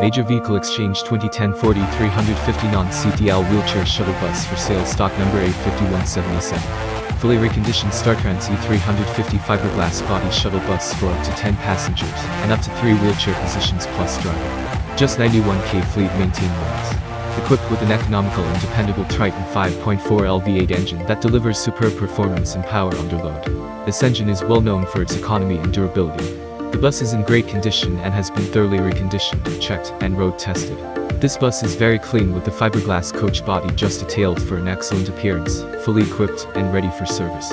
Major Vehicle Exchange 2010 Ford E350 non-CDL wheelchair shuttle bus for sale stock number A5177. Fully reconditioned StarTrans E350 fiberglass body shuttle bus for up to 10 passengers and up to 3 wheelchair positions plus driver. Just 91k fleet maintained miles equipped with an economical and dependable Triton 5.4 LV8 engine that delivers superb performance and power under load. This engine is well known for its economy and durability. The bus is in great condition and has been thoroughly reconditioned, checked, and road tested. This bus is very clean with the fiberglass coach body just detailed for an excellent appearance, fully equipped and ready for service.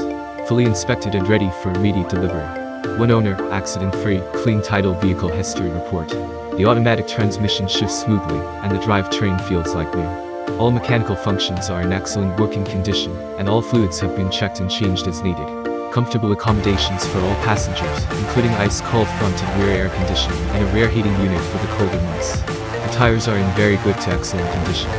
Fully inspected and ready for immediate delivery. One owner, accident-free, clean title vehicle history report. The automatic transmission shifts smoothly, and the drivetrain feels like new. All mechanical functions are in excellent working condition, and all fluids have been checked and changed as needed. Comfortable accommodations for all passengers, including ice-cold front and rear air conditioning and a rear heating unit for the colder months. The tires are in very good to excellent condition.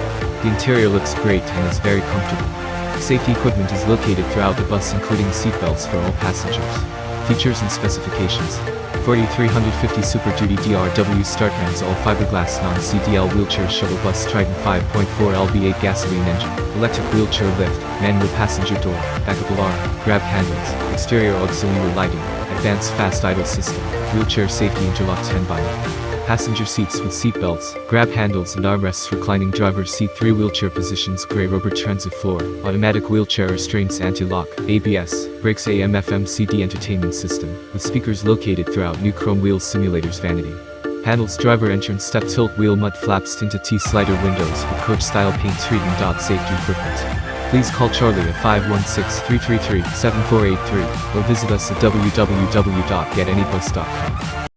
The interior looks great and is very comfortable. Safety equipment is located throughout the bus including seatbelts for all passengers. Features and specifications. Ford E350 Super Duty DRW StarTrans all fiberglass non-CDL wheelchair shuttle bus Triton 5.4 LV8 gasoline engine, electric wheelchair lift, manual passenger door, backup alarm, grab handles, exterior auxiliary lighting, advanced fast idle system, wheelchair safety interlock 10 by passenger seats with seat belts, grab handles and armrests reclining driver's seat 3 wheelchair positions grey rubber transit floor, automatic wheelchair restraints anti-lock, ABS, brakes AM FM CD entertainment system, with speakers located throughout new chrome wheels simulators vanity. Panels driver entrance step tilt wheel mud flaps tinted T-slider windows with coach-style paint treatment. DOT Safety equipment. Please call Charlie at 516-333-7483 or visit us at www.getanybus.com.